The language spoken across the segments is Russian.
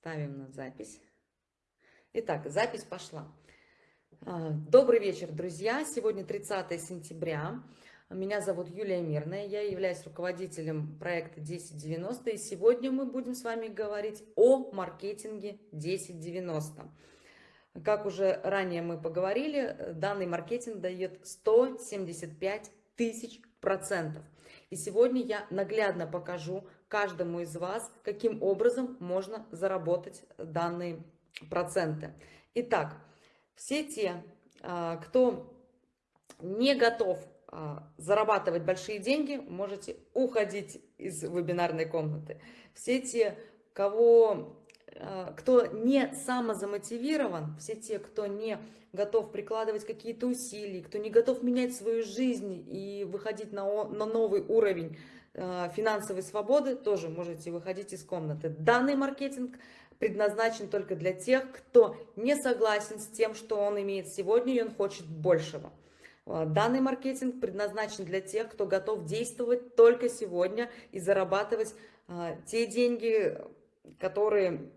Ставим на запись. Итак, запись пошла. А, добрый вечер, друзья. Сегодня 30 сентября. Меня зовут Юлия Мирная. Я являюсь руководителем проекта 1090. И сегодня мы будем с вами говорить о маркетинге 1090. Как уже ранее мы поговорили, данный маркетинг дает 175 тысяч процентов. И сегодня я наглядно покажу каждому из вас, каким образом можно заработать данные проценты. Итак, все те, а, кто не готов а, зарабатывать большие деньги, можете уходить из вебинарной комнаты. Все те, кого, а, кто не самозамотивирован, все те, кто не готов прикладывать какие-то усилия, кто не готов менять свою жизнь и выходить на, на новый уровень финансовой свободы, тоже можете выходить из комнаты. Данный маркетинг предназначен только для тех, кто не согласен с тем, что он имеет сегодня, и он хочет большего. Э, данный маркетинг предназначен для тех, кто готов действовать только сегодня и зарабатывать э, те деньги, которые,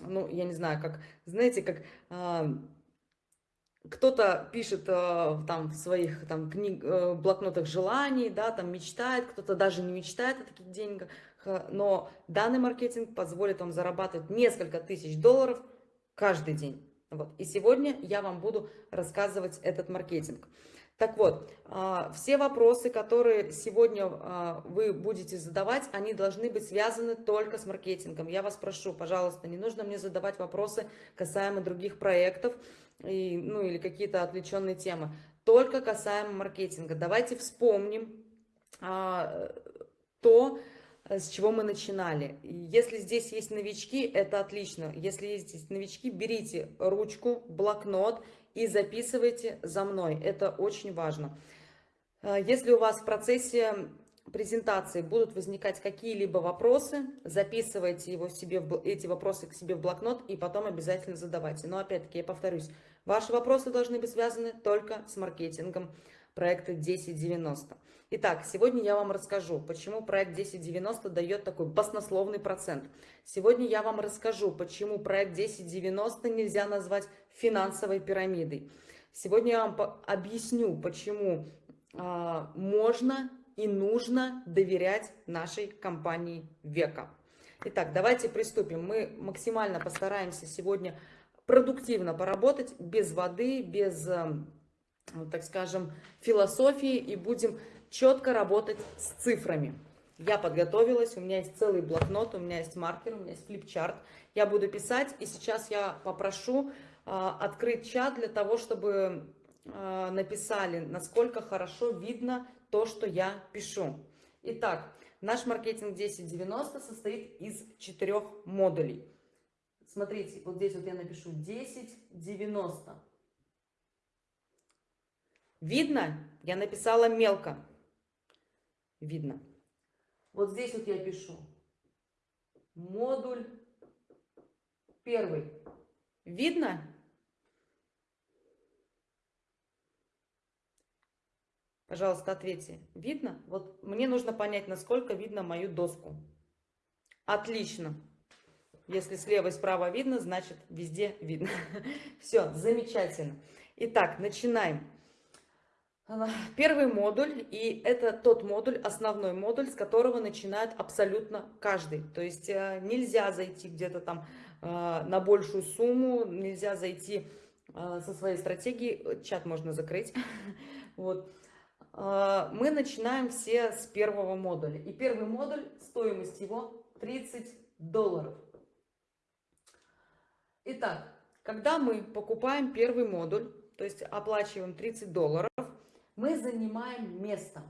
ну, я не знаю, как, знаете, как кто-то пишет э, там в своих там книг, э, блокнотах желаний, да, там мечтает, кто-то даже не мечтает о таких деньгах, но данный маркетинг позволит вам зарабатывать несколько тысяч долларов каждый день. Вот. И сегодня я вам буду рассказывать этот маркетинг. Так вот, а, все вопросы, которые сегодня а, вы будете задавать, они должны быть связаны только с маркетингом. Я вас прошу, пожалуйста, не нужно мне задавать вопросы касаемо других проектов, и, ну или какие-то отвлеченные темы. Только касаемо маркетинга. Давайте вспомним а, то, с чего мы начинали. Если здесь есть новички, это отлично. Если есть здесь новички, берите ручку, блокнот и записывайте за мной. Это очень важно. А, если у вас в процессе презентации будут возникать какие-либо вопросы, записывайте его себе, эти вопросы к себе в блокнот и потом обязательно задавайте. Но опять-таки, я повторюсь, ваши вопросы должны быть связаны только с маркетингом проекта 1090. Итак, сегодня я вам расскажу, почему проект 1090 дает такой баснословный процент. Сегодня я вам расскажу, почему проект 1090 нельзя назвать финансовой пирамидой. Сегодня я вам объясню, почему а, можно и нужно доверять нашей компании века. Итак, давайте приступим. Мы максимально постараемся сегодня продуктивно поработать, без воды, без, эм, так скажем, философии и будем четко работать с цифрами. Я подготовилась, у меня есть целый блокнот, у меня есть маркер, у меня есть флипчарт. Я буду писать, и сейчас я попрошу э, открыть чат для того, чтобы э, написали, насколько хорошо видно то, что я пишу. Итак, наш маркетинг 1090 состоит из четырех модулей. Смотрите, вот здесь вот я напишу 1090. Видно? Я написала мелко. Видно. Вот здесь вот я пишу. Модуль первый. Видно? Пожалуйста, ответьте. Видно? Вот мне нужно понять, насколько видно мою доску. Отлично. Если слева и справа видно, значит везде видно. Все, замечательно. Итак, начинаем. Первый модуль, и это тот модуль, основной модуль, с которого начинает абсолютно каждый. То есть э, нельзя зайти где-то там э, на большую сумму, нельзя зайти э, со своей стратегией, чат можно закрыть. Вот. Мы начинаем все с первого модуля. И первый модуль, стоимость его 30 долларов. Итак, когда мы покупаем первый модуль, то есть оплачиваем 30 долларов, мы занимаем место.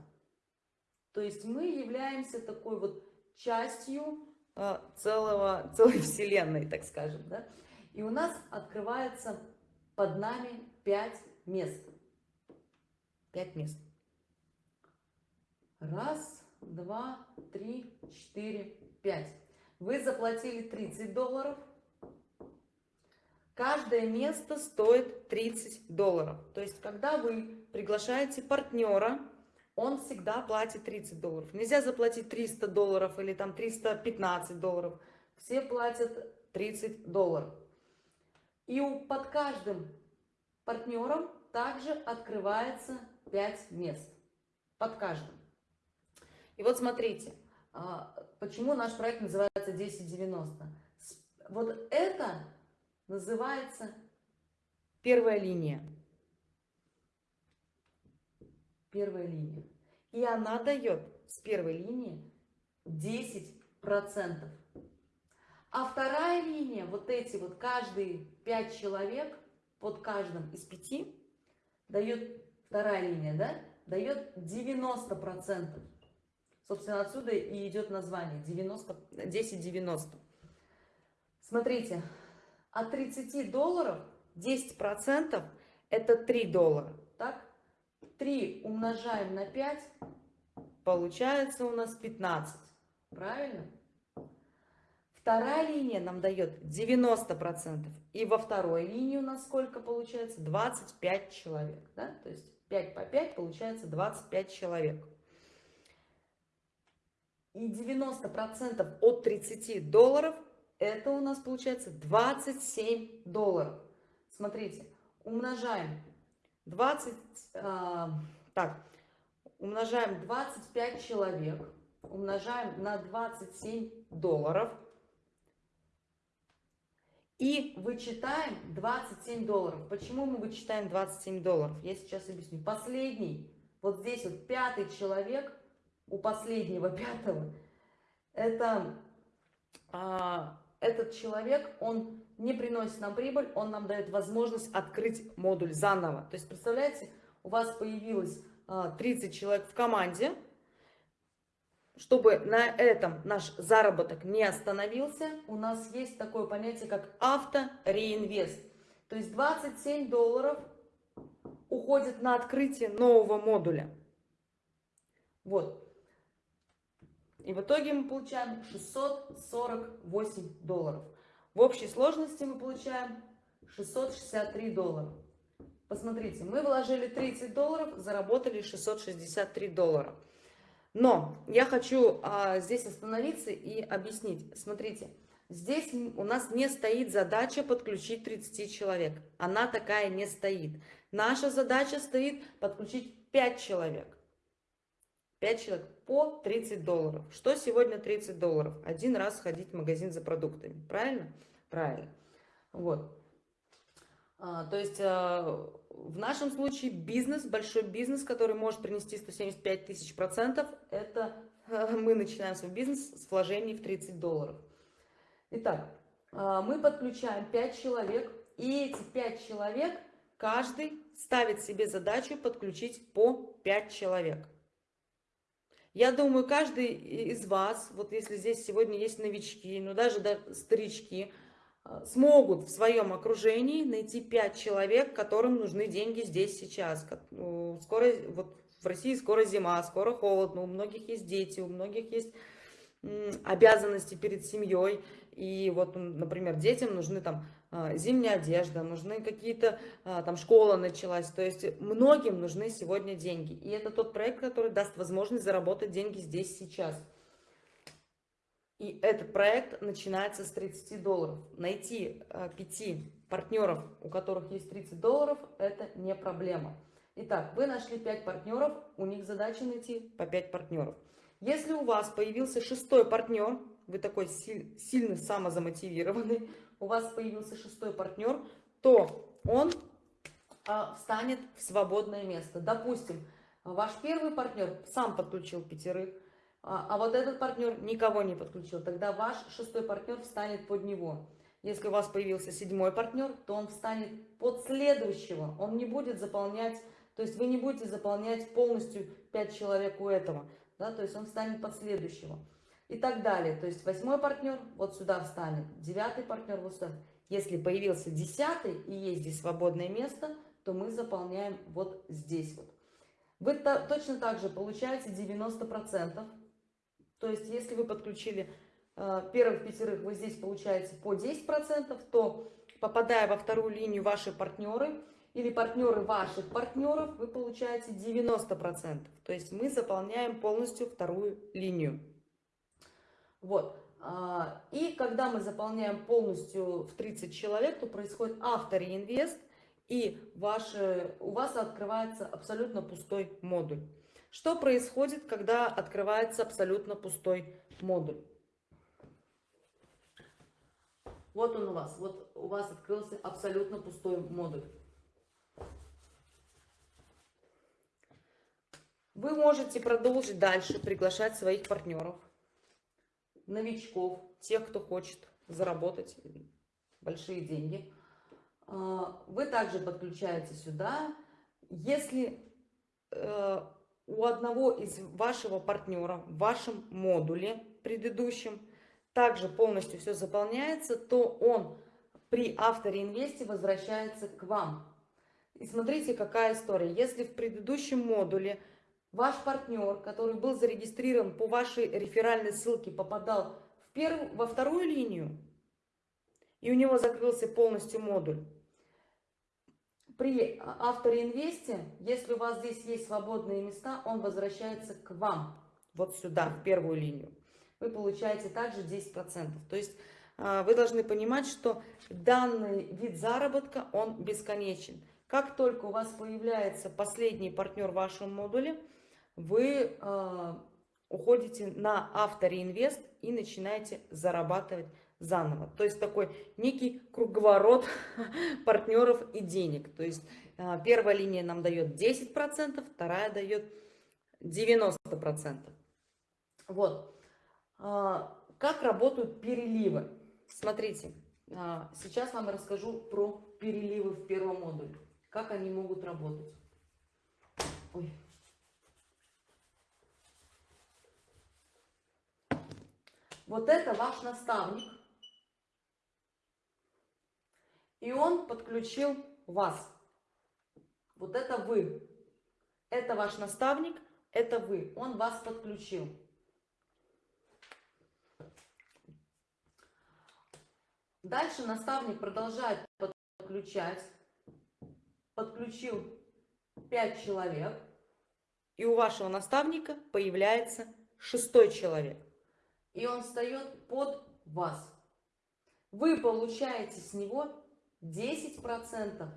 То есть мы являемся такой вот частью э, целого, целой вселенной, так скажем. Да? И у нас открывается под нами 5 мест. 5 мест. Раз, два, три, четыре, пять. Вы заплатили 30 долларов – Каждое место стоит 30 долларов. То есть, когда вы приглашаете партнера, он всегда платит 30 долларов. Нельзя заплатить 300 долларов или там 315 долларов. Все платят 30 долларов. И под каждым партнером также открывается 5 мест. Под каждым. И вот смотрите, а, почему наш проект называется 1090. Вот это называется первая линия. Первая линия. И она дает с первой линии 10%. А вторая линия, вот эти вот каждые 5 человек, под каждым из 5, дает, вторая линия, да, дает 90%. Собственно, отсюда и идет название 90, 10-90. Смотрите, от 30 долларов 10% это 3 доллара. Так? 3 умножаем на 5, получается у нас 15. Правильно? Вторая линия нам дает 90%. И во второй линии у нас сколько получается? 25 человек. Да? То есть 5 по 5 получается 25 человек. И 90% от 30 долларов это у нас получается 27 долларов. Смотрите, умножаем 20, э, так, умножаем 25 человек, умножаем на 27 долларов и вычитаем 27 долларов. Почему мы вычитаем 27 долларов? Я сейчас объясню. Последний, вот здесь вот пятый человек, у последнего пятого, это, а, этот человек, он не приносит нам прибыль, он нам дает возможность открыть модуль заново. То есть, представляете, у вас появилось а, 30 человек в команде, чтобы на этом наш заработок не остановился, у нас есть такое понятие, как авто-реинвест. То есть 27 долларов уходит на открытие нового модуля. Вот. И в итоге мы получаем 648 долларов. В общей сложности мы получаем 663 доллара. Посмотрите, мы вложили 30 долларов, заработали 663 доллара. Но я хочу а, здесь остановиться и объяснить. Смотрите, здесь у нас не стоит задача подключить 30 человек. Она такая не стоит. Наша задача стоит подключить 5 человек. 5 человек по 30 долларов. Что сегодня 30 долларов? Один раз ходить в магазин за продуктами. Правильно? Правильно. Вот. А, то есть а, в нашем случае бизнес, большой бизнес, который может принести 175 тысяч процентов, это мы начинаем свой бизнес с вложений в 30 долларов. Итак, а, мы подключаем 5 человек, и эти 5 человек, каждый ставит себе задачу подключить по 5 человек. Я думаю, каждый из вас, вот если здесь сегодня есть новички, ну даже да, старички, а, смогут в своем окружении найти 5 человек, которым нужны деньги здесь сейчас. Ну, скоро, вот в России скоро зима, скоро холодно, у многих есть дети, у многих есть обязанности перед семьей. И вот, например, детям нужны там зимняя одежда, нужны какие-то, а, там школа началась. То есть многим нужны сегодня деньги. И это тот проект, который даст возможность заработать деньги здесь сейчас. И этот проект начинается с 30 долларов. Найти э, 5 партнеров, у которых есть 30 долларов, это не проблема. Итак, вы нашли 5 партнеров, у них задача найти по 5 партнеров. Если у вас появился шестой партнер, вы такой силь, сильно самозамотивированный, у вас появился шестой партнер, то он а, встанет в свободное место. Допустим, ваш первый партнер сам подключил пятерых, а, а вот этот партнер никого не подключил, тогда ваш шестой партнер встанет под него. Если у вас появился седьмой партнер, то он встанет под следующего, он не будет заполнять, то есть вы не будете заполнять полностью 5 человек у этого, да, то есть он встанет под следующего. И так далее, то есть восьмой партнер вот сюда встанет, девятый партнер вот сюда. Если появился десятый и есть здесь свободное место, то мы заполняем вот здесь вот. Вы точно так же получаете 90%. То есть, если вы подключили э, первых пятерых, вы здесь получаете по 10%, то попадая во вторую линию ваши партнеры или партнеры ваших партнеров, вы получаете 90%. То есть мы заполняем полностью вторую линию. Вот. А, и когда мы заполняем полностью в 30 человек, то происходит автореинвест, и ваши, у вас открывается абсолютно пустой модуль. Что происходит, когда открывается абсолютно пустой модуль? Вот он у вас, вот у вас открылся абсолютно пустой модуль. Вы можете продолжить дальше приглашать своих партнеров, новичков, тех, кто хочет заработать большие деньги. А, вы также подключаете сюда. Если э, у одного из вашего партнера в вашем модуле предыдущем также полностью все заполняется, то он при авторе инвесте возвращается к вам. И смотрите, какая история. Если в предыдущем модуле ваш партнер, который был зарегистрирован по вашей реферальной ссылке, попадал в первую, во вторую линию, и у него закрылся полностью модуль, при авторе инвесте, если у вас здесь есть свободные места, он возвращается к вам, вот сюда, в первую линию. Вы получаете также 10%. То есть а, вы должны понимать, что данный вид заработка, он бесконечен. Как только у вас появляется последний партнер в вашем модуле, вы э, уходите на автореинвест и начинаете зарабатывать заново. То есть такой некий круговорот партнеров и денег. То есть э, первая линия нам дает 10%, вторая дает 90%. Вот. Э, как работают переливы? Смотрите, э, сейчас вам расскажу про переливы в первом модуле. Как они могут работать. Ой. Вот это ваш наставник. И он подключил вас. Вот это вы. Это ваш наставник, это вы. Он вас подключил. Дальше наставник продолжает подключать. Подключил 5 человек. И у вашего наставника появляется шестой человек и он встает под вас. Вы получаете с него 10%,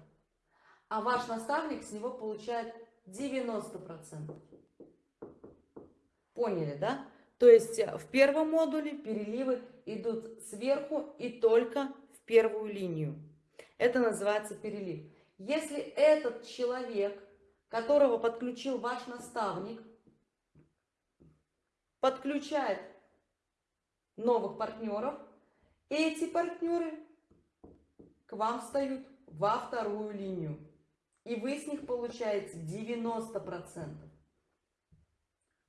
а ваш наставник с него получает 90%. Поняли, да? То есть э, в первом модуле переливы идут сверху и только в первую линию. Это называется перелив. Если этот человек, которого подключил ваш наставник, подключает новых партнеров. Эти партнеры к вам встают во вторую линию. И вы с них получаете 90%.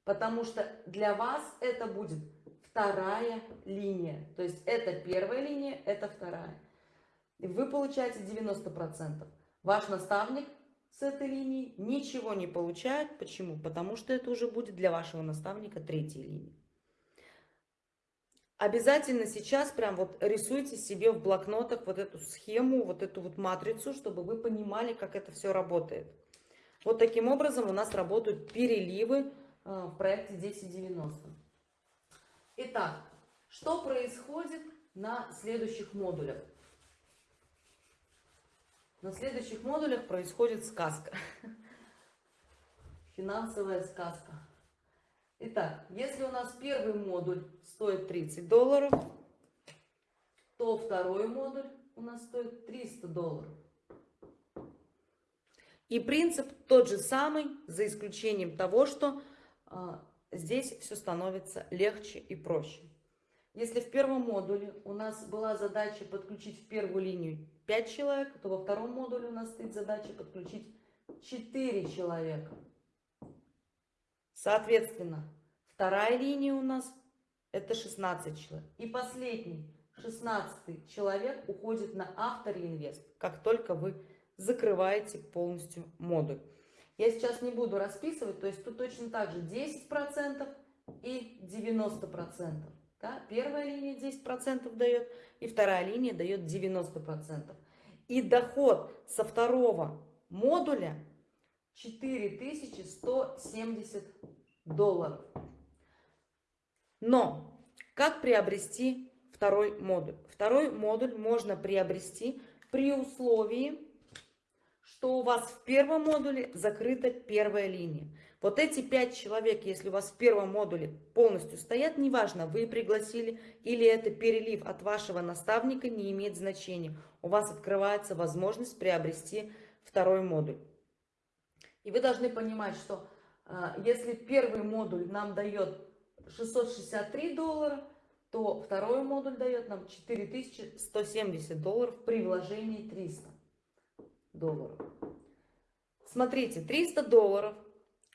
Потому что для вас это будет вторая линия. То есть это первая линия, это вторая. Вы получаете 90%. Ваш наставник с этой линии ничего не получает. Почему? Потому что это уже будет для вашего наставника третья линия. Обязательно сейчас прям вот рисуйте себе в блокнотах вот эту схему, вот эту вот матрицу, чтобы вы понимали, как это все работает. Вот таким образом у нас работают переливы э, в проекте 1090. Итак, что происходит на следующих модулях? На следующих модулях происходит сказка. Финансовая сказка. Итак, если у нас первый модуль стоит 30 долларов, то второй модуль у нас стоит 300 долларов. И принцип тот же самый, за исключением того, что а, здесь все становится легче и проще. Если в первом модуле у нас была задача подключить в первую линию 5 человек, то во втором модуле у нас стоит задача подключить 4 человека. Соответственно, вторая линия у нас это 16 человек. И последний, 16 человек уходит на автореинвест, как только вы закрываете полностью модуль. Я сейчас не буду расписывать, то есть тут точно так же 10% и 90%. Да? Первая линия 10% дает, и вторая линия дает 90%. И доход со второго модуля 4170 долларов. Но Как приобрести второй модуль? Второй модуль можно приобрести при условии, что у вас в первом модуле закрыта первая линия. Вот эти пять человек, если у вас в первом модуле полностью стоят, неважно, вы пригласили или это перелив от вашего наставника, не имеет значения. У вас открывается возможность приобрести второй модуль. И вы должны понимать, что э, если первый модуль нам дает 663 доллара, то второй модуль дает нам 4170 долларов при вложении 300 долларов. Смотрите, 300 долларов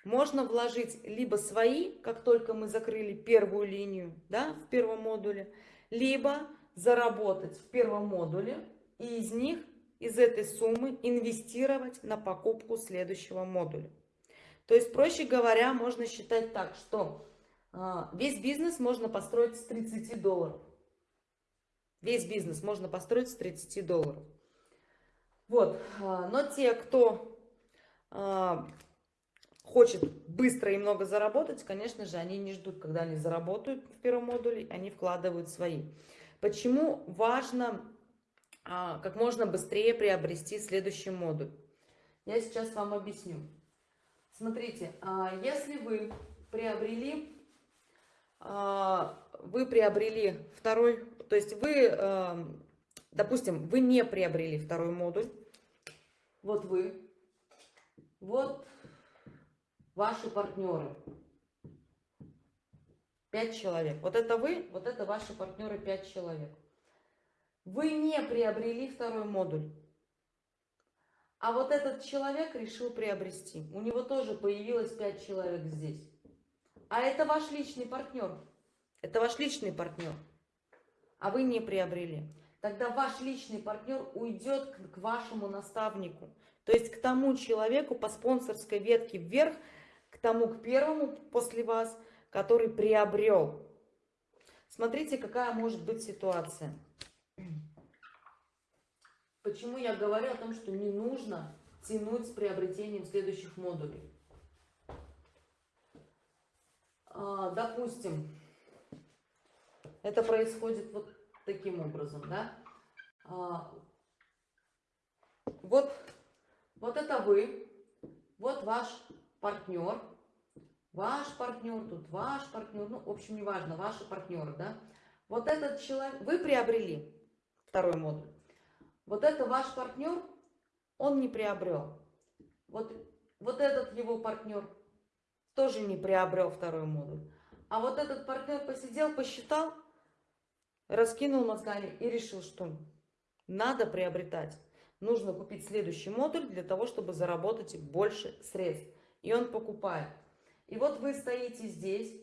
можно вложить либо свои, как только мы закрыли первую линию да, в первом модуле, либо заработать в первом модуле и из них, из этой суммы инвестировать на покупку следующего модуля. То есть, проще говоря, можно считать так, что а, весь бизнес можно построить с 30 долларов. Весь бизнес можно построить с 30 долларов. Вот, а, но те, кто а, хочет быстро и много заработать, конечно же, они не ждут, когда они заработают в первом модуле, они вкладывают свои. Почему важно как можно быстрее приобрести следующий модуль? Я сейчас вам объясню. Смотрите, если вы приобрели а, вы приобрели второй, то есть вы, а, допустим, вы не приобрели второй модуль, вот вы, вот ваши партнеры, пять человек, вот это вы, вот это ваши партнеры, пять человек. Вы не приобрели второй модуль, а вот этот человек решил приобрести, у него тоже появилось пять человек здесь. А это ваш личный партнер. Это ваш личный партнер. А вы не приобрели. Тогда ваш личный партнер уйдет к, вашему наставнику. То есть к тому человеку по спонсорской ветке вверх, к тому, к первому после вас, который приобрел. Смотрите, какая может быть ситуация. Почему я говорю о том, что не нужно тянуть с приобретением следующих модулей. А, допустим, это происходит вот таким образом, да? А, вот, вот это вы, вот ваш партнер, ваш партнер, тут ваш партнер, ну, в общем, неважно, ваши партнеры, да? Вот этот человек, вы приобрели второй модуль. Вот это ваш партнер, он не приобрел. Вот, вот этот его партнер тоже не приобрел второй модуль. А вот этот партнер посидел, посчитал, раскинул мозгами и решил, что надо приобретать. Нужно купить следующий модуль для того, чтобы заработать больше средств. И он покупает. И вот вы стоите здесь,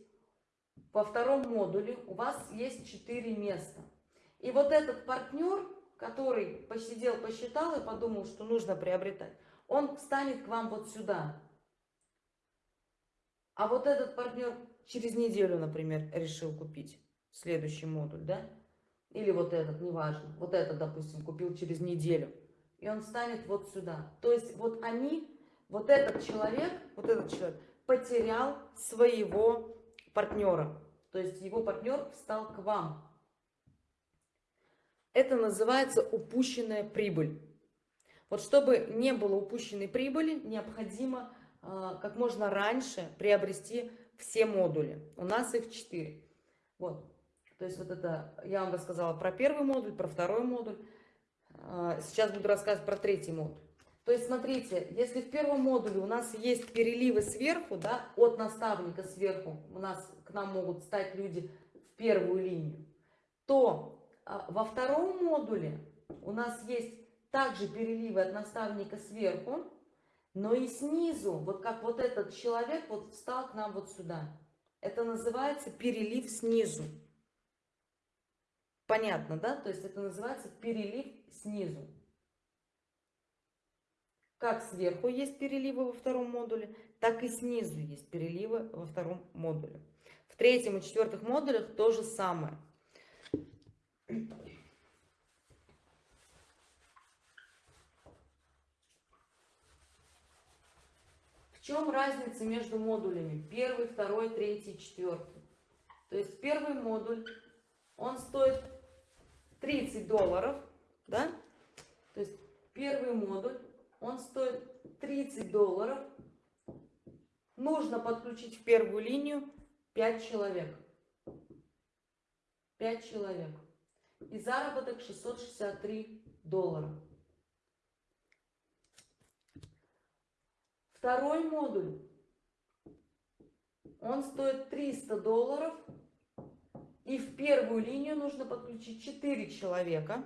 во втором модуле, у вас есть 4 места. И вот этот партнер, который посидел, посчитал и подумал, что нужно приобретать, он встанет к вам вот сюда. А вот этот партнер через неделю, например, решил купить следующий модуль, да? Или вот этот, неважно. Вот этот, допустим, купил через неделю. И он станет вот сюда. То есть вот они, вот этот человек, вот этот человек потерял своего партнера. То есть его партнер встал к вам. Это называется упущенная прибыль. Вот чтобы не было упущенной прибыли, необходимо а, как можно раньше приобрести все модули. У нас их 4. Вот. То есть вот это я вам рассказала про первый модуль, про второй модуль. А, сейчас буду рассказывать про третий модуль. То есть смотрите, если в первом модуле у нас есть переливы сверху, да, от наставника сверху, у нас к нам могут стать люди в первую линию, то во втором модуле у нас есть также переливы от наставника сверху, но и снизу, вот как вот этот человек вот встал к нам вот сюда. Это называется перелив снизу. Понятно, да? То есть это называется перелив снизу. Как сверху есть переливы во втором модуле, так и снизу есть переливы во втором модуле. В третьем и четвертых модулях то же самое. В чем разница между модулями? Первый, второй, третий, четвертый. То есть первый модуль он стоит 30 долларов, да? То есть первый модуль, он стоит 30 долларов. Нужно подключить в первую линию 5 человек. 5 человек. И заработок 663 доллара. Второй модуль, он стоит 300 долларов. И в первую линию нужно подключить 4 человека.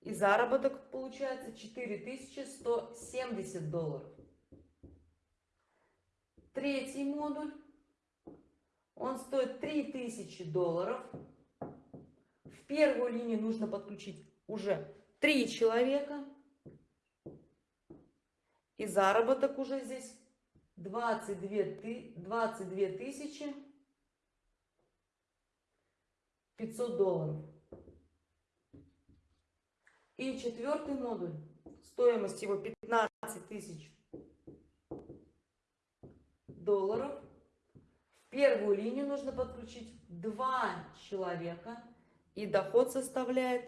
И заработок получается 4170 долларов. Третий модуль, он стоит 3000 долларов. Первую линию нужно подключить уже 3 человека. И заработок уже здесь 22, 22 тысячи 500 долларов. И четвертый модуль, стоимость его 15 тысяч долларов. В первую линию нужно подключить два человека. И доход составляет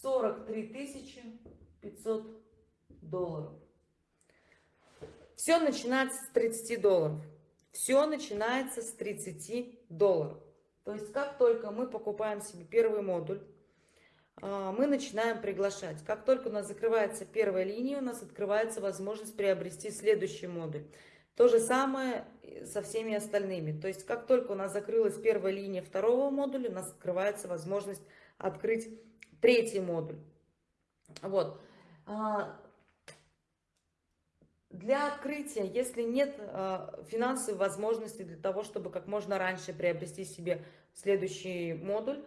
43 500 долларов. Все начинается с 30 долларов. Все начинается с 30 долларов. То есть, как только мы покупаем себе первый модуль, а, мы начинаем приглашать. Как только у нас закрывается первая линия, у нас открывается возможность приобрести следующий модуль. То же самое со всеми остальными. То есть, как только у нас закрылась первая линия второго модуля, у нас открывается возможность открыть третий модуль. Вот. А, для открытия, если нет э, финансовой возможности для того, чтобы как можно раньше приобрести себе следующий модуль,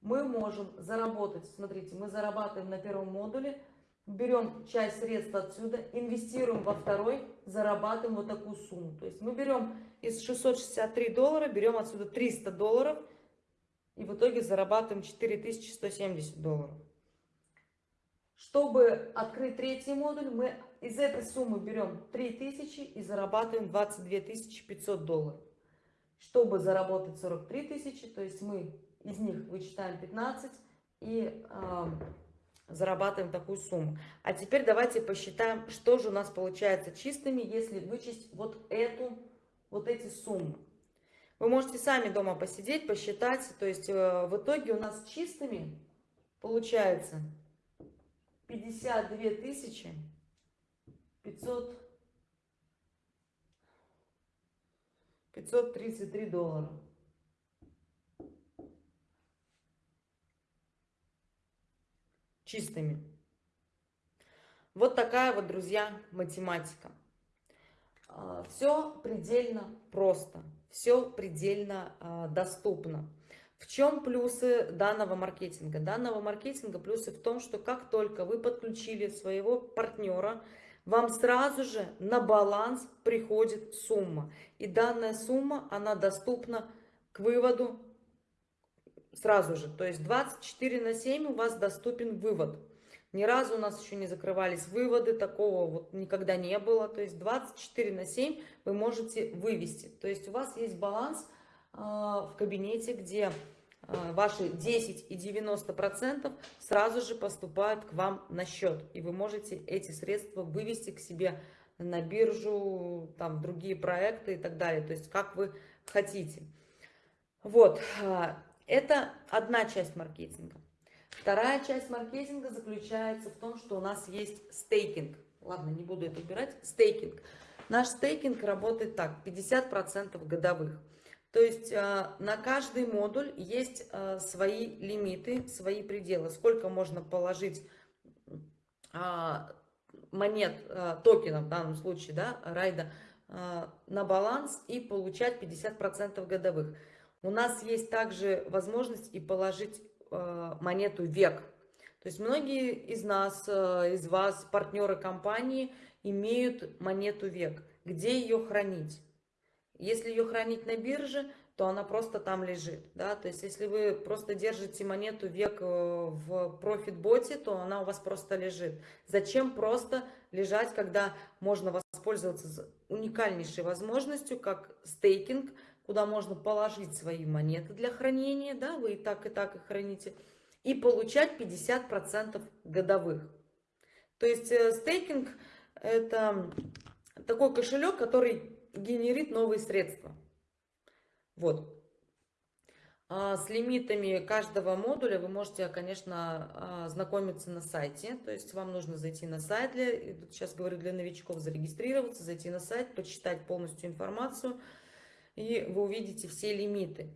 мы можем заработать, смотрите, мы зарабатываем на первом модуле, берем часть средств отсюда, инвестируем во второй, зарабатываем вот такую сумму. То есть мы берем из 663 доллара, берем отсюда 300 долларов и в итоге зарабатываем 4170 долларов. Чтобы открыть третий модуль, мы из этой суммы берем 3000 и зарабатываем 22 500 долларов. Чтобы заработать 43 тысячи, то есть мы из них вычитаем 15 и э, зарабатываем такую сумму. А теперь давайте посчитаем, что же у нас получается чистыми, если вычесть вот эту, вот эти суммы. Вы можете сами дома посидеть, посчитать. То есть э, в итоге у нас чистыми получается 52 тысячи 500 533 доллара. Чистыми. Вот такая вот, друзья, математика. А, все предельно просто, все предельно а, доступно. В чем плюсы данного маркетинга? Данного маркетинга плюсы в том, что как только вы подключили своего партнера, вам сразу же на баланс приходит сумма. И данная сумма, она доступна к выводу сразу же. То есть 24 на 7 у вас доступен вывод. Ни разу у нас еще не закрывались выводы, такого вот никогда не было. То есть 24 на 7 вы можете вывести. То есть у вас есть баланс э, в кабинете, где Э, ваши 10 и 90 процентов сразу же поступают к вам на счет и вы можете эти средства вывести к себе на биржу там другие проекты и так далее то есть как вы хотите вот э, это одна часть маркетинга. Вторая часть маркетинга заключается в том что у нас есть стейкинг. Ладно не буду это убирать. Стейкинг. Наш стейкинг работает так 50 процентов годовых. То есть э, на каждый модуль есть э, свои лимиты, свои пределы. Сколько можно положить а, монет, э, токенов в данном случае, да, райда, на баланс и получать 50% годовых. У нас есть также возможность и положить монету век. То есть многие из нас, из вас, партнеры компании, имеют монету век. Где ее хранить? Если ее хранить на бирже, то она просто там лежит. Да? То есть, если вы просто держите монету век э, в профит-боте, то она у вас просто лежит. Зачем просто лежать, когда можно воспользоваться уникальнейшей возможностью, как стейкинг, куда можно положить свои монеты для хранения, да, вы и так, и так их храните, и получать 50% годовых. То есть э, стейкинг это такой кошелек, который генерит новые средства. Вот. А с лимитами каждого модуля вы можете, конечно, а, знакомиться на сайте. То есть вам нужно зайти на сайт, для, сейчас говорю для новичков, зарегистрироваться, зайти на сайт, почитать полностью информацию, и вы увидите все лимиты.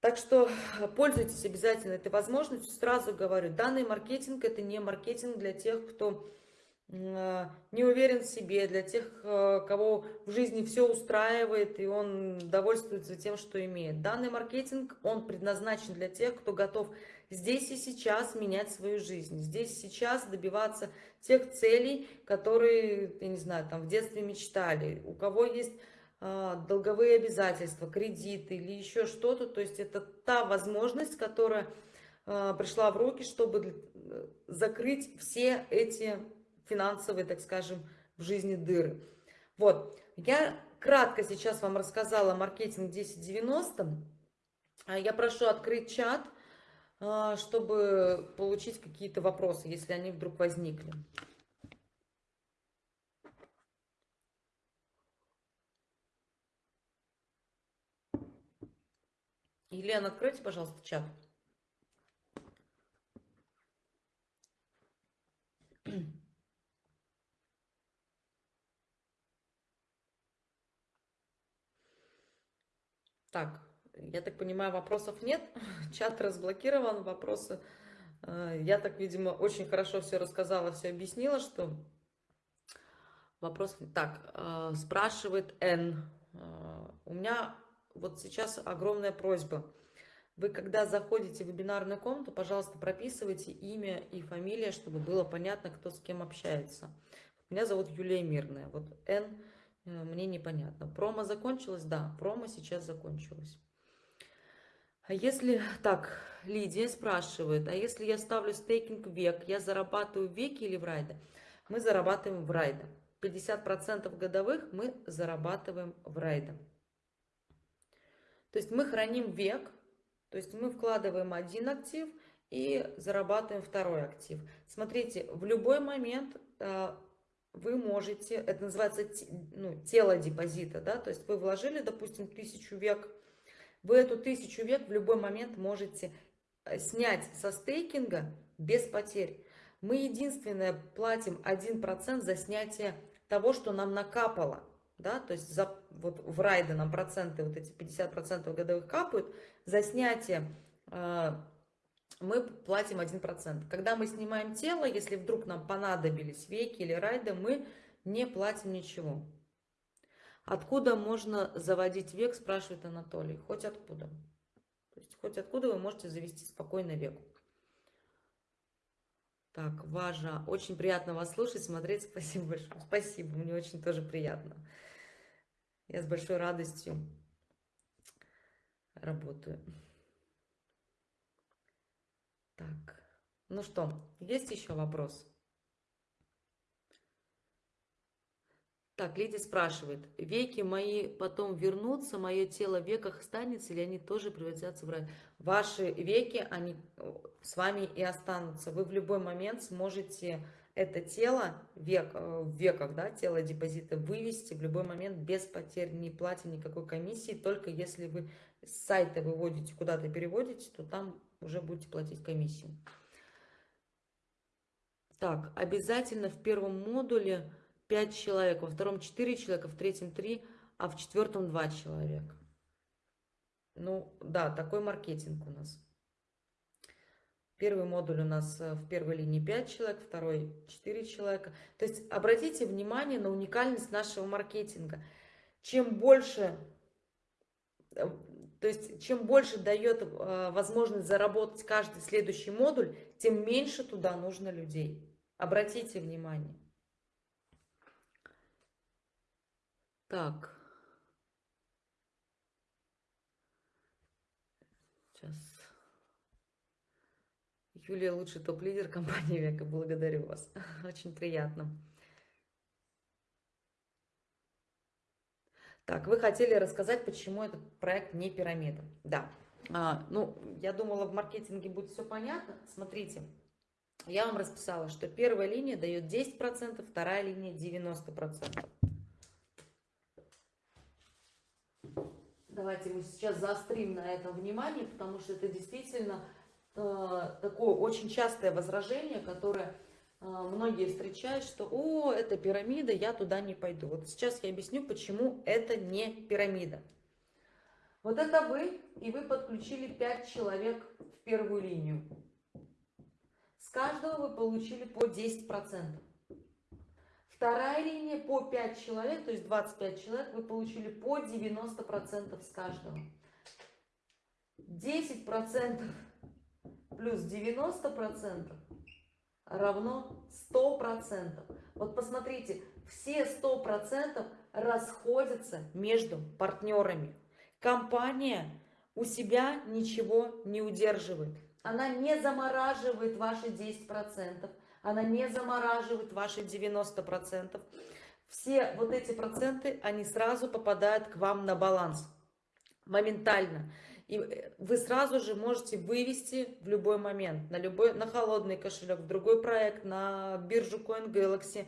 Так что пользуйтесь обязательно этой возможностью. Сразу говорю, данный маркетинг это не маркетинг для тех, кто а, не уверен в себе, для тех, а, кого в жизни все устраивает, и он довольствуется тем, что имеет. Данный маркетинг, он предназначен для тех, кто готов здесь и сейчас менять свою жизнь, здесь и сейчас добиваться тех целей, которые, я не знаю, там в детстве мечтали, у кого есть долговые обязательства, кредиты или еще что-то, то есть это та возможность, которая пришла в руки, чтобы закрыть все эти финансовые, так скажем, в жизни дыры. Вот, я кратко сейчас вам рассказала маркетинг 1090. А я прошу открыть чат, а, чтобы получить какие-то вопросы, если они вдруг возникли. Елена, откройте, пожалуйста, чат. Так, я так понимаю, вопросов нет. Чат разблокирован, вопросы. Э, я так, видимо, очень хорошо все рассказала, все объяснила, что вопрос... Так, э, спрашивает Н. Э, у меня вот сейчас огромная просьба. Вы, когда заходите в вебинарную комнату, пожалуйста, прописывайте имя и фамилия, чтобы было понятно, кто с кем общается. Меня зовут Юлия Мирная. Вот Н Э, мне непонятно. Промо закончилось? Да, промо сейчас закончилось. А если, так, Лидия спрашивает, а если я ставлю стейкинг век, я зарабатываю в веке или в райде? Мы зарабатываем в райде. 50% годовых мы зарабатываем в райде. То есть мы храним век, то есть мы вкладываем один актив и зарабатываем второй актив. Смотрите, в любой момент э, вы можете, это называется ну, тело депозита, да, то есть вы вложили, допустим, тысячу век, вы эту тысячу век в любой момент можете э, снять со стейкинга без потерь. Мы единственное платим 1% за снятие того, что нам накапало, да, то есть за, вот в райде нам проценты, вот эти 50% годовых капают, за снятие э, мы платим 1%. Когда мы снимаем тело, если вдруг нам понадобились веки или райды, мы не платим ничего. Откуда можно заводить век, спрашивает Анатолий. Хоть откуда. То есть хоть откуда вы можете завести спокойно век. Так, Важа, очень приятно вас слушать, смотреть. Спасибо большое. Спасибо, мне очень тоже приятно. Я с большой радостью работаю. Так, ну что, есть еще вопрос? Так, Лидия спрашивает, веки мои потом вернутся, мое тело в веках останется, или они тоже превратятся в рай? Ваши веки, они с вами и останутся. Вы в любой момент сможете это тело век, э, в веках, да, тело депозита вывести в любой момент без потерь, не платя никакой комиссии, только если вы с сайта выводите, куда-то переводите, то там уже будете платить комиссию. Так, обязательно в первом модуле 5 человек, во втором 4 человека, в третьем 3, а в четвертом 2 человека. Ну, да, такой маркетинг у нас. Первый модуль у нас э, в первой линии 5 человек, второй 4 человека. То есть обратите внимание на уникальность нашего маркетинга. Чем больше э, то есть, чем больше дает э, возможность заработать каждый следующий модуль, тем меньше туда нужно людей. Обратите внимание. Так. Сейчас. Юлия лучший топ-лидер компании Века. Благодарю вас. Очень приятно. Так, вы хотели рассказать, почему этот проект не пирамида. Да, а, ну, я думала, в маркетинге будет все понятно. Смотрите, я вам расписала, что первая линия дает 10%, вторая линия 90%. Давайте мы сейчас заострим на этом внимание, потому что это действительно такое очень частое возражение, которое э, многие встречают, что «О, это пирамида, я туда не пойду». Вот сейчас я объясню, почему это не пирамида. Вот это вы, и вы подключили 5 человек в первую линию. С каждого вы получили по 10%. Вторая линия по 5 человек, то есть 25 человек, вы получили по 90% с каждого. 10% плюс 90% равно 100%. Вот посмотрите, все 100% расходятся между партнерами. Компания у себя ничего не удерживает. Она не замораживает ваши 10%, она не замораживает ваши 90%. Все вот эти проценты, они сразу попадают к вам на баланс. Моментально. И вы сразу же можете вывести в любой момент, на, любой, на холодный кошелек, в другой проект, на биржу CoinGalaxy.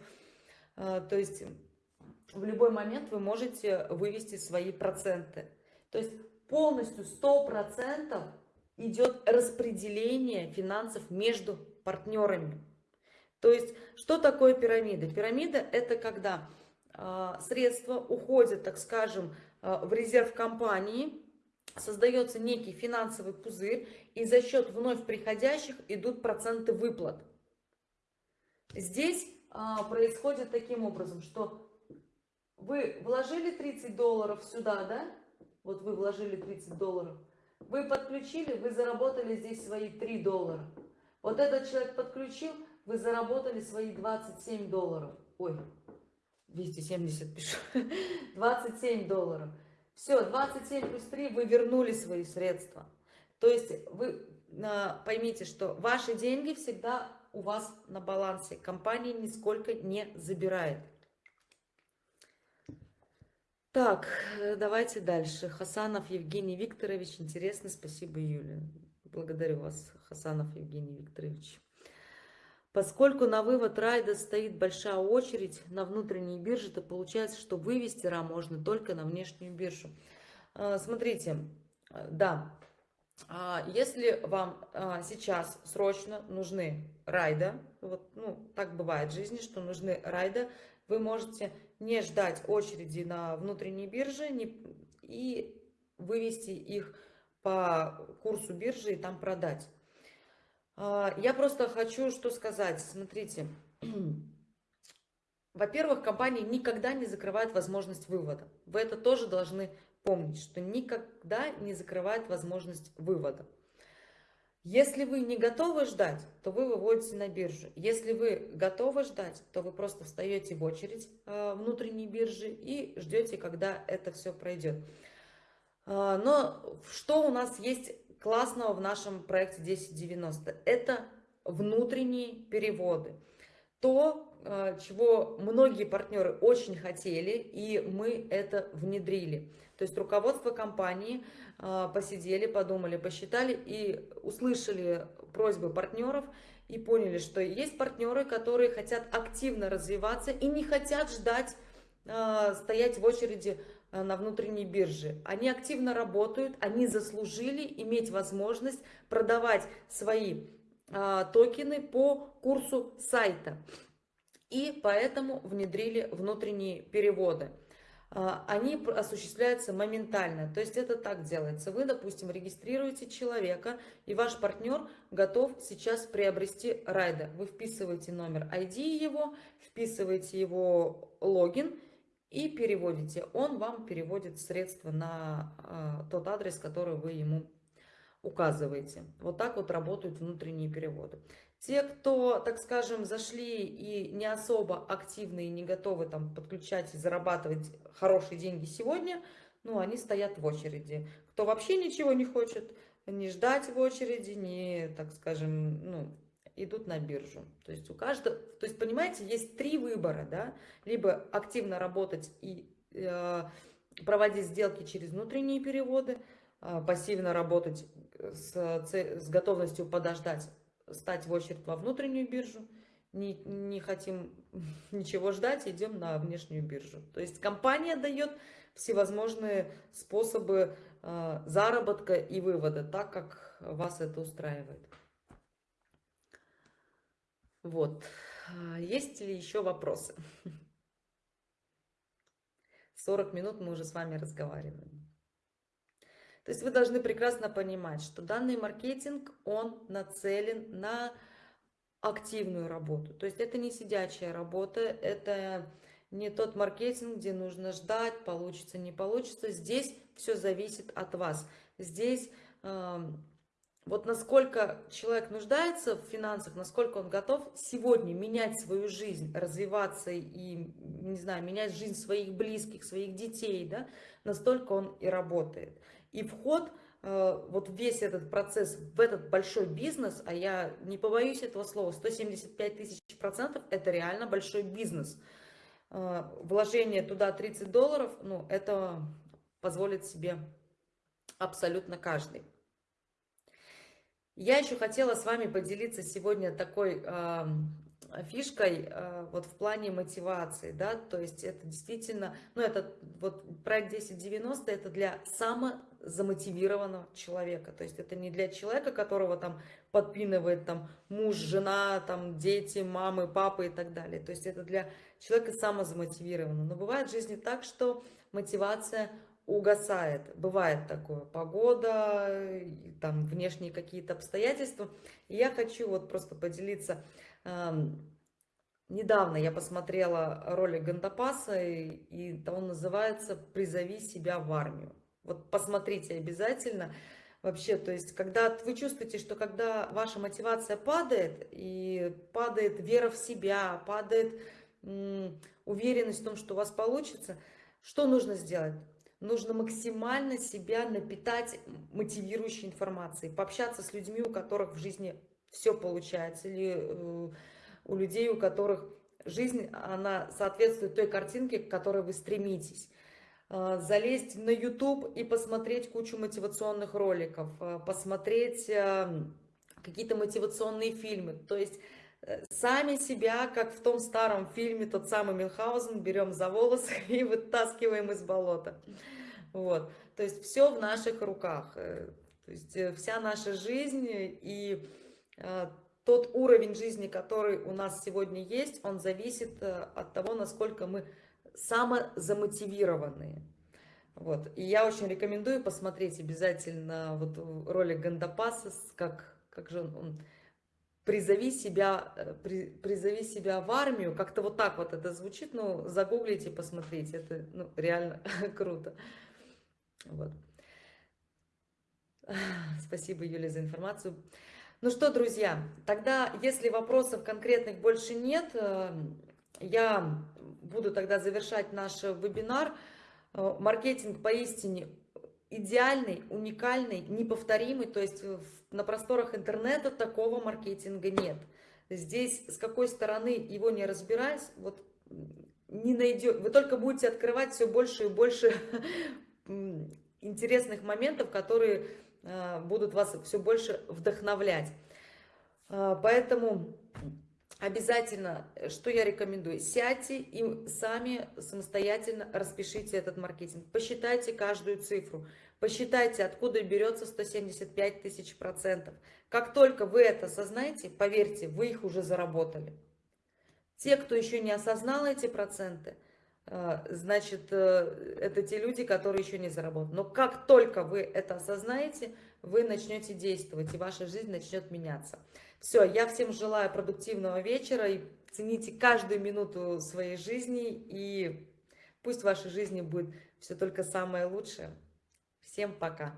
А, то есть в любой момент вы можете вывести свои проценты. То есть полностью 100% идет распределение финансов между партнерами. То есть, что такое пирамида? Пирамида – это когда э, средства уходят, так скажем, э, в резерв компании, создается некий финансовый пузырь, и за счет вновь приходящих идут проценты выплат. Здесь э, происходит таким образом, что вы вложили 30 долларов сюда, да? Вот вы вложили 30 долларов. Вы подключили, вы заработали здесь свои 3 доллара. Вот этот человек подключил, вы заработали свои 27 долларов. Ой, 270 пишу. 27 долларов. Все, 27 плюс 3 вы вернули свои средства. То есть вы а, поймите, что ваши деньги всегда у вас на балансе. Компания нисколько не забирает. Так, давайте дальше. Хасанов Евгений Викторович. Интересно, спасибо, Юля. Благодарю вас, Хасанов Евгений Викторович. Поскольку на вывод райда стоит большая очередь на внутренней бирже, то получается, что вывести РА можно только на внешнюю биржу. А, смотрите, да, а, если вам а, сейчас срочно нужны райда, вот, ну, так бывает в жизни, что нужны райда, вы можете не ждать очереди на внутренней бирже не, и вывести их по курсу биржи и там продать. А, я просто хочу что сказать. Смотрите. Во-первых, компания никогда не закрывает возможность вывода. Вы это тоже должны помнить, что никогда не закрывает возможность вывода. Если вы не готовы ждать, то вы выводите на биржу. Если вы готовы ждать, то вы просто встаете в очередь э, внутренней биржи и ждете, когда это все пройдет. Э, но что у нас есть классного в нашем проекте 1090. Это внутренние переводы. То, э, чего многие партнеры очень хотели, и мы это внедрили. То есть руководство компании э, посидели, подумали, посчитали и услышали просьбы партнеров и поняли, что есть партнеры, которые хотят активно развиваться и не хотят ждать, э, стоять в очереди на внутренней бирже. Они активно работают, они заслужили иметь возможность продавать свои а, токены по курсу сайта. И поэтому внедрили внутренние переводы. А, они осуществляются моментально. То есть это так делается. Вы, допустим, регистрируете человека, и ваш партнер готов сейчас приобрести райда. Вы вписываете номер ID его, вписываете его логин, и переводите. Он вам переводит средства на э, тот адрес, который вы ему указываете. Вот так вот работают внутренние переводы. Те, кто, так скажем, зашли и не особо активны и не готовы там подключать и зарабатывать хорошие деньги сегодня, ну, они стоят в очереди. Кто вообще ничего не хочет, не ждать в очереди, не, так скажем, ну, идут на биржу. То есть у каждого, то есть понимаете, есть три выбора, да, либо активно работать и э, проводить сделки через внутренние переводы, а, пассивно работать с, с готовностью подождать, стать в очередь во внутреннюю биржу. Не, не хотим ничего ждать, идем на внешнюю биржу. То есть компания дает всевозможные способы э, заработка и вывода, так как вас это устраивает. Вот. Есть ли еще вопросы? 40 минут мы уже с вами разговариваем. То есть вы должны прекрасно понимать, что данный маркетинг, он нацелен на активную работу. То есть это не сидячая работа, это не тот маркетинг, где нужно ждать, получится, не получится. Здесь все зависит от вас. Здесь вот насколько человек нуждается в финансах, насколько он готов сегодня менять свою жизнь, развиваться и, не знаю, менять жизнь своих близких, своих детей, да, настолько он и работает. И вход, э, вот весь этот процесс в этот большой бизнес, а я не побоюсь этого слова, 175 тысяч процентов, это реально большой бизнес. Э, вложение туда 30 долларов, ну, это позволит себе абсолютно каждый. Я еще хотела с вами поделиться сегодня такой э, фишкой э, вот в плане мотивации, да, то есть это действительно, ну это вот проект 1090 это для самозамотивированного человека, то есть это не для человека, которого там подпинывает там муж, жена, там дети, мамы, папы и так далее, то есть это для человека самозамотивированного, но бывает в жизни так, что мотивация угасает. Бывает такое, погода, там внешние какие-то обстоятельства. И я хочу вот просто поделиться. Недавно я посмотрела ролик Гандапаса, и, и он называется «Призови себя в армию». Вот посмотрите обязательно. Вообще, то есть, когда вы чувствуете, что когда ваша мотивация падает, и падает вера в себя, падает уверенность в том, что у вас получится, что нужно сделать? Нужно максимально себя напитать мотивирующей информацией, пообщаться с людьми, у которых в жизни все получается, или э, у людей, у которых жизнь, она соответствует той картинке, к которой вы стремитесь. Э, залезть на YouTube и посмотреть кучу мотивационных роликов, э, посмотреть какие-то мотивационные фильмы. То есть сами себя, как в том старом фильме, тот самый Мюнхгаузен, берем за волосы и вытаскиваем из болота. Вот. То есть все в наших руках. Э, то есть э, вся наша жизнь и э, тот уровень жизни, который у нас сегодня есть, он зависит от того, насколько мы самозамотивированные. Вот. И я очень рекомендую посмотреть обязательно вот ролик Гандапаса, как, как же он, он призови себя, э, при, призови себя в армию, как-то вот так вот это звучит, ну, загуглите, посмотрите, это ну, реально круто. Вот. Спасибо, Юля, за информацию. Ну что, друзья, тогда, если вопросов конкретных больше нет, э, я буду тогда завершать наш вебинар. Э, маркетинг поистине идеальный, уникальный, неповторимый, то есть на просторах интернета такого маркетинга нет. Здесь с какой стороны его не разбираясь, вот не найдет, вы только будете открывать все больше и больше интересных моментов, которые э, будут вас все больше вдохновлять. Э, поэтому обязательно, что я рекомендую, сядьте и сами самостоятельно распишите этот маркетинг. Посчитайте каждую цифру. Посчитайте, откуда берется 175 тысяч процентов. Как только вы это осознаете, поверьте, вы их уже заработали. Те, кто еще не осознал эти проценты, э, значит, э, это те люди, которые еще не заработали. Но как только вы это осознаете, вы начнете действовать, и ваша жизнь начнет меняться. Все, я всем желаю продуктивного вечера, и цените каждую минуту своей жизни, и пусть в вашей жизни будет все только самое лучшее. Всем пока!